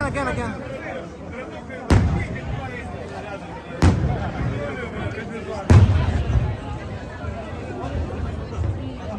Again, again. Thank.